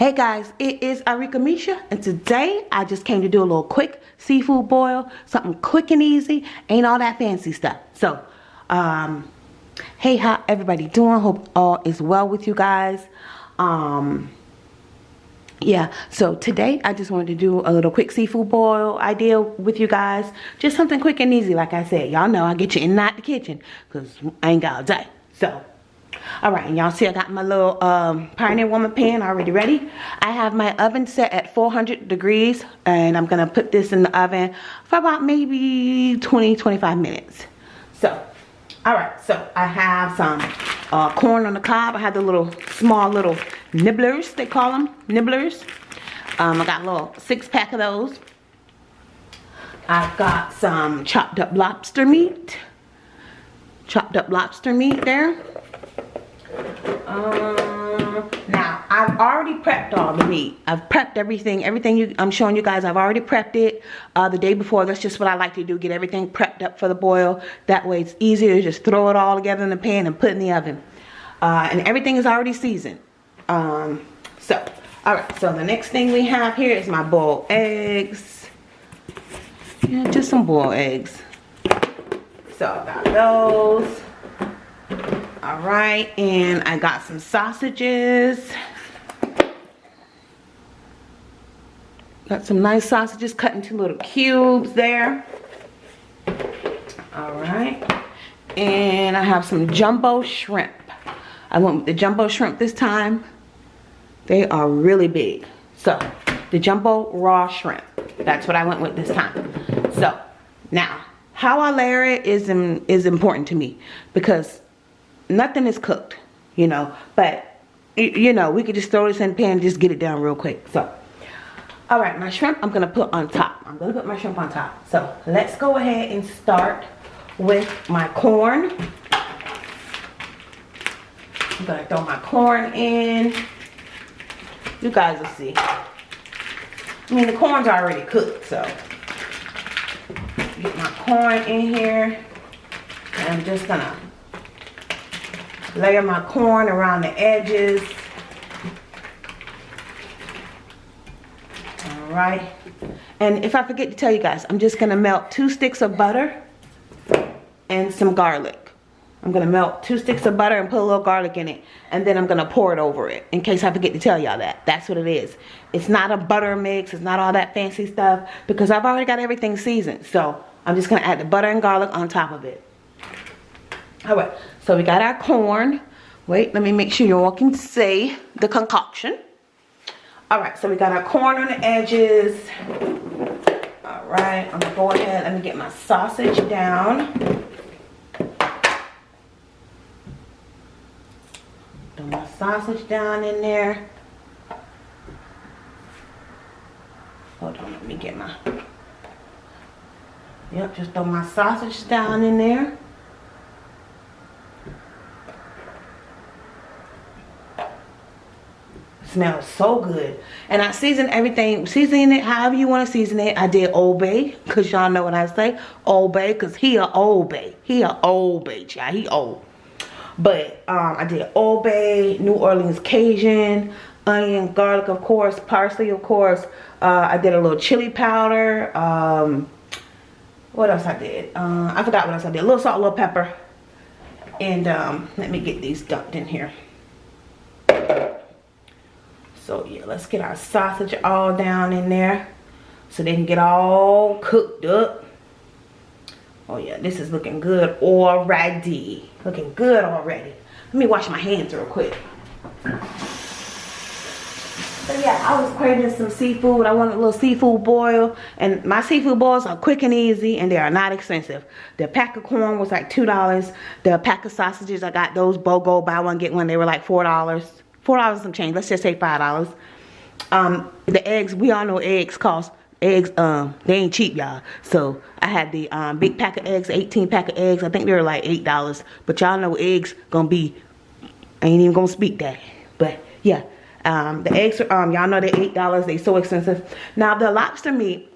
Hey guys, it is Arika Misha and today I just came to do a little quick seafood boil, something quick and easy, ain't all that fancy stuff. So, um, hey how everybody doing? Hope all is well with you guys. Um, yeah, so today I just wanted to do a little quick seafood boil idea with you guys. Just something quick and easy like I said. Y'all know I get you in and out the kitchen because I ain't got all day. So, all right, y'all see I got my little um, Pioneer Woman pan already ready. I have my oven set at 400 degrees and I'm gonna put this in the oven for about maybe 20, 25 minutes. So, all right, so I have some uh, corn on the cob. I have the little, small little nibblers, they call them, nibblers. Um, I got a little six pack of those. I've got some chopped up lobster meat. Chopped up lobster meat there. Um, now, I've already prepped all the meat. I've prepped everything. Everything you, I'm showing you guys, I've already prepped it uh, the day before. That's just what I like to do, get everything prepped up for the boil. That way it's easier to just throw it all together in the pan and put in the oven. Uh, and everything is already seasoned. Um, so, alright, so the next thing we have here is my boiled eggs. Yeah, just some boiled eggs. So I've got those. All right, and I got some sausages. Got some nice sausages cut into little cubes there. All right, and I have some jumbo shrimp. I went with the jumbo shrimp this time. They are really big. So, the jumbo raw shrimp. That's what I went with this time. So, now, how I layer it is, is important to me because nothing is cooked, you know. But, you know, we could just throw this in the pan just get it down real quick. So, all right, my shrimp I'm to put on top. I'm to put my shrimp on top. So, let's go ahead and start with my corn. I'm to throw my corn in. You guys will see. I mean, the corn's already cooked, so. Get my corn in here. And I'm just to layer my corn around the edges. All right. And if I forget to tell you guys, I'm just to melt two sticks of butter and some garlic. I'm to melt two sticks of butter and put a little garlic in it. And then I'm to pour it over it. In case I forget to tell y'all that. That's what it is. It's not a butter mix. It's not all that fancy stuff. Because I've already got everything seasoned. So I'm just to add the butter and garlic on top of it. Alright. So we got our corn. Wait, let me make sure you all can see the concoction. Alright, so we got our corn on the edges. Alright, I'm going to go ahead. Let me get my sausage down. Throw my sausage down in there. Hold on, let me get my... Yep, just throw my sausage down in there. Smells so good. And i season everything season it however you want to season it. I did old bay because y'all know what i say. Old bay because he a old bay he a old bay child. He old. But um i did old bay new orleans cajun onion garlic of course parsley of course. Uh, i did a little chili powder um what else i did? Uh, i forgot what else i did. A little salt a little pepper. And um let me get these dumped in here so yeah, let's get our sausage all down in there so they can get all cooked up. Oh yeah, this is looking good already. Looking good already. Let me wash my hands real quick. So yeah, I was craving some seafood. I wanted a little seafood boil. And my seafood boils are quick and easy and they are not expensive. The pack of corn was like $2. The pack of sausages, I got those BOGO, buy one, get one. They were like $4 four dollars some change. Let's just say five dollars. Um the eggs we all know eggs cost eggs um they ain't cheap y'all. So i had the um big pack of eggs 18 pack of eggs. I think they were like eight dollars. But y'all know eggs gonna be i ain't even gonna speak that. But yeah. Um the eggs um y'all know they're eight dollars. They so expensive. Now the lobster meat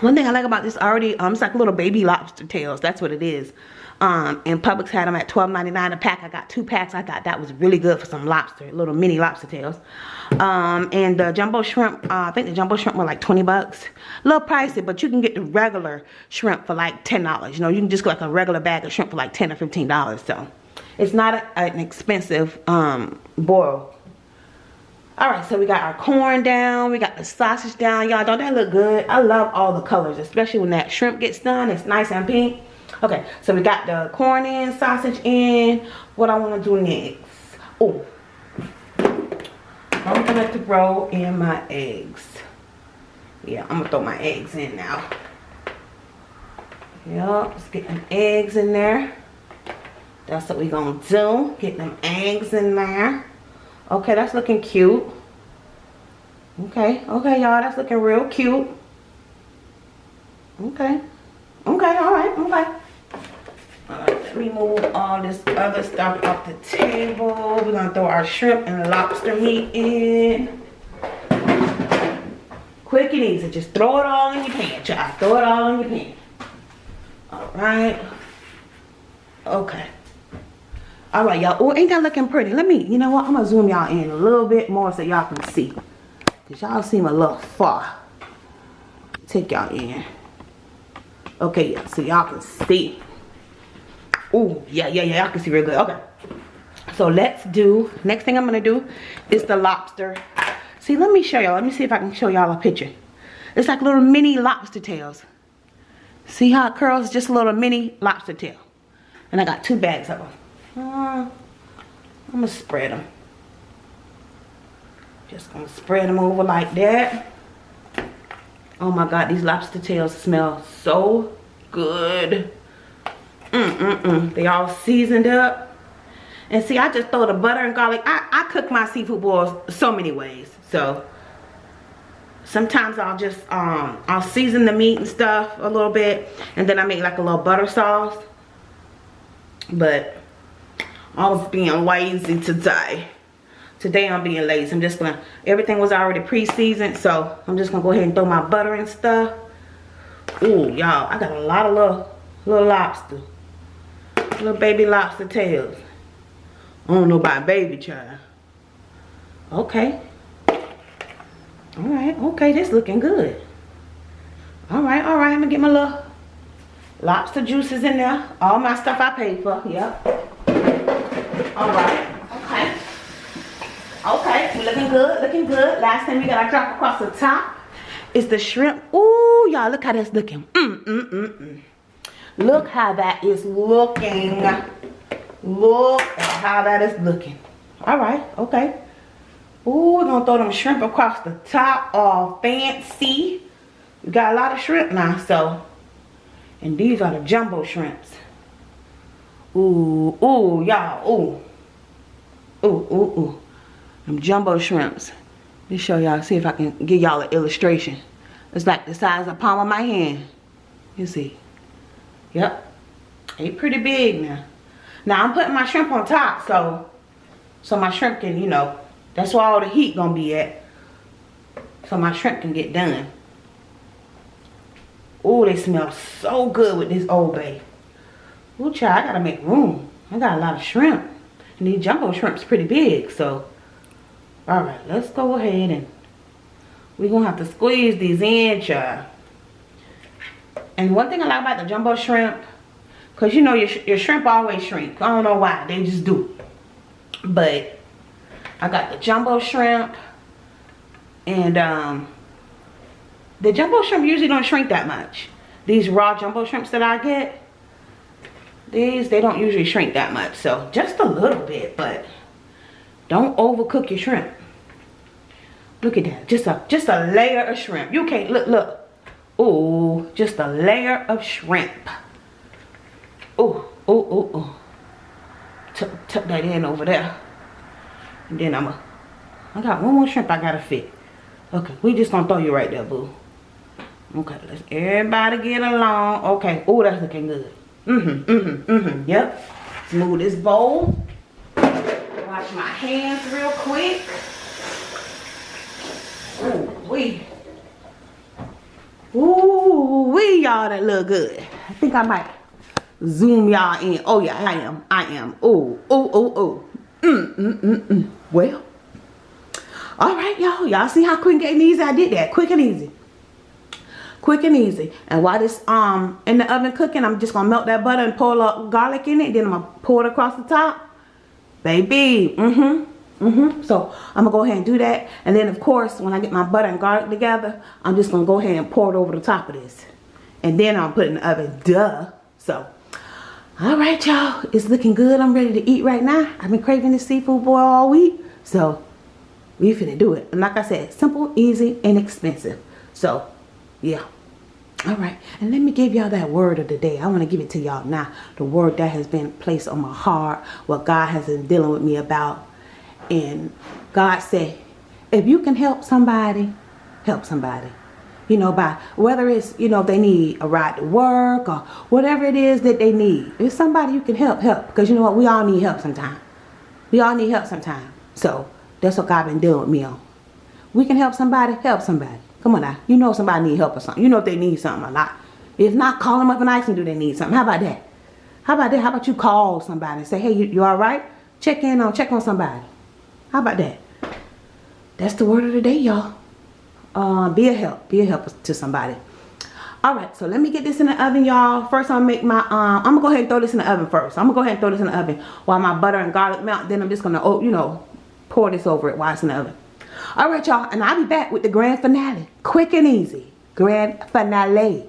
one thing I like about this already, um, it's like little baby lobster tails. That's what it is. Um, and Publix had them at $12.99 a pack. I got two packs. I thought that was really good for some lobster, little mini lobster tails. Um, and the jumbo shrimp, uh, I think the jumbo shrimp were like 20 bucks. A little pricey, but you can get the regular shrimp for like $10. You know, you can just get like a regular bag of shrimp for like 10 or $15. So, it's not a, an expensive um, boil all right so we got our corn down we got the sausage down y'all don't that look good i love all the colors especially when that shrimp gets done it's nice and pink okay so we got the corn in sausage in what i want to do next oh i'm gonna throw in my eggs yeah i'm gonna throw my eggs in now yep let's get them eggs in there that's what we gonna do get them eggs in there Okay, that's looking cute. Okay, okay, y'all, that's looking real cute. Okay. Okay, all right, okay. All right, let me move all this other stuff off the table. We're gonna throw our shrimp and lobster meat in. Quick and easy, just throw it all in your pan, child. Throw it all in your pan. All right. Okay. All right, y'all. Oh, ain't that looking pretty? Let me, you know what? I'm going to zoom y'all in a little bit more so y'all can see. Because y'all seem a little far. Take y'all in. Okay, yeah, so y'all can see. Oh, yeah, yeah, yeah. Y'all can see real good. Okay. So let's do, next thing I'm to do is the lobster. See, let me show y'all. Let me see if I can show y'all a picture. It's like little mini lobster tails. See how it curls? Just a little mini lobster tail. And I got two bags of them. Uh, I'm gonna spread them. Just gonna spread them over like that. Oh my God, these lobster tails smell so good. Mm-mm-mm. They all seasoned up. And see, I just throw the butter and garlic. I, I cook my seafood boils so many ways. So, sometimes I'll just, um, I'll season the meat and stuff a little bit. And then I make like a little butter sauce. But, I was being lazy today. Today I'm being lazy. I'm just gonna, everything was already pre-seasoned, so I'm just gonna go ahead and throw my butter and stuff. Ooh, y'all, I got a lot of little, little lobster. Little baby lobster tails. I don't know about baby child. Okay. Alright, okay, this looking good. Alright, alright, I'm gonna get my little lobster juices in there. All my stuff I paid for, yep. All right. Okay. Okay. Looking good. Looking good. Last thing we got to drop across the top is the shrimp. Ooh, y'all, look how that's looking. Mm, mm, mm, mm. Look how that is looking. Look how that is looking. All right. Okay. Ooh, we're to throw them shrimp across the top. All fancy. We got a lot of shrimp now, so. And these are the jumbo shrimps. Ooh, ooh, y'all, ooh. Ooh, ooh, ooh. Them jumbo shrimps. Let me show y'all, see if I can give y'all an illustration. It's like the size of the palm of my hand. You see. Yep. Ain't pretty big now. Now I'm putting my shrimp on top, so so my shrimp can, you know, that's where all the heat gonna be at. So my shrimp can get done. Oh, they smell so good with this Old Bay. Ooh, child, I gotta make room. I got a lot of shrimp. And these jumbo shrimp's pretty big, so. Alright, let's go ahead and we're gonna have to squeeze these in, child. And one thing I like about the jumbo shrimp, because you know your, your shrimp always shrink. I don't know why, they just do. But I got the jumbo shrimp and um, the jumbo shrimp usually don't shrink that much. These raw jumbo shrimps that I get, these, they don't usually shrink that much. So just a little bit, but don't overcook your shrimp. Look at that. Just a just a layer of shrimp. You can't look look. Oh, just a layer of shrimp. Oh, oh, oh, oh. Tuck, tuck that in over there. And then I'm a I got one more shrimp I gotta fit. Okay, we just gonna throw you right there, boo. Okay, let's everybody get along. Okay, oh, that's looking good. Mm-hmm, mm-hmm, mm-hmm. Yep. Move this bowl. Wash my hands real quick. Ooh, wee. Ooh, we y'all that look good. I think I might zoom y'all in. Oh yeah, I am. I am. Oh, oh, oh, oh. Mm, mm, mm, mm. Well, all right, y'all. Y'all see how quick and easy I did that? Quick and easy. Quick and easy. And while this um in the oven cooking, I'm just gonna melt that butter and pour a garlic in it. Then I'm gonna pour it across the top. Baby, mm-hmm. Mm-hmm. So I'm gonna go ahead and do that. And then of course, when I get my butter and garlic together, I'm just gonna go ahead and pour it over the top of this. And then I'll put it in the oven. Duh. So, all right, y'all. It's looking good. I'm ready to eat right now. I've been craving this seafood boil all week. So, we finna do it. And like I said, simple, easy, and inexpensive. So, yeah. All right. And let me give y'all that word of the day. I want to give it to y'all now. The word that has been placed on my heart. What God has been dealing with me about and God said, if you can help somebody, help somebody. You know, by whether it's, you know, if they need a ride to work or whatever it is that they need. If somebody you can help, help. Because you know what? We all need help sometimes. We all need help sometimes. So that's what God been dealing with me on. We can help somebody, help somebody. Come on now. You know somebody need help or something. You know if they need something or not. If not, call them up and ask them do they need something. How about that? How about that? How about you call somebody and say, hey, you, you all right? Check in on, check on somebody. How about that? That's the word of the day, y'all. Uh, be a help. Be a help to somebody. All right, so let me get this in the oven, y'all. First, I'm gonna make my, um, I'm gonna go ahead and throw this in the oven first. I'm gonna go ahead and throw this in the oven while my butter and garlic melt. Then I'm just gonna, oh, you know, pour this over it while it's in the oven. All right, y'all, and I'll be back with the grand finale. Quick and easy. Grand finale.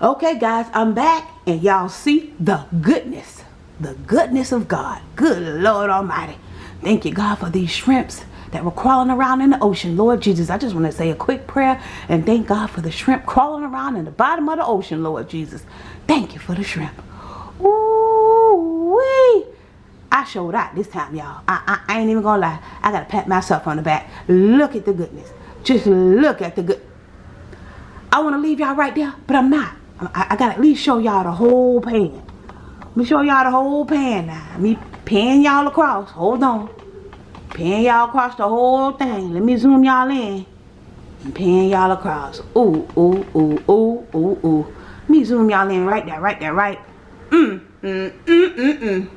Okay, guys, I'm back, and y'all see the goodness, the goodness of God. Good Lord Almighty. Thank you, God, for these shrimps that were crawling around in the ocean. Lord Jesus, I just want to say a quick prayer and thank God for the shrimp crawling around in the bottom of the ocean, Lord Jesus. Thank you for the shrimp. Ooh, wee. I showed out this time, y'all. I, I, I, ain't even gonna lie. I gotta pat myself on the back. Look at the goodness. Just look at the good. I want to leave y'all right there, but I'm not. I, I gotta at least show y'all the whole pan. Let me show y'all the whole pan now. Me pan y'all across. Hold on. Pan y'all across the whole thing. Let me zoom y'all in. Pan y'all across. Ooh, ooh, ooh, ooh, ooh, ooh. Let me zoom y'all in right there, right there, right. Mm, mm, mm, mm, mm.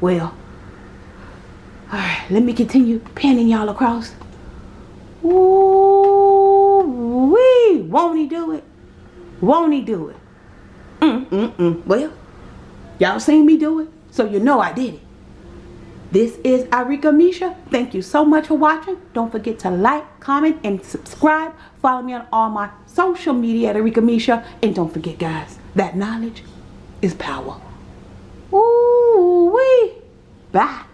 Well. Alright, let me continue panning y'all across. Ooh, wee. Won't he do it? Won't he do it? Mm, mm, mm. Well, y'all seen me do it, so you know I did it. This is Arika Misha. Thank you so much for watching. Don't forget to like, comment, and subscribe. Follow me on all my social media at Arika Misha. And don't forget, guys, that knowledge is power. Ooh wee. Bye.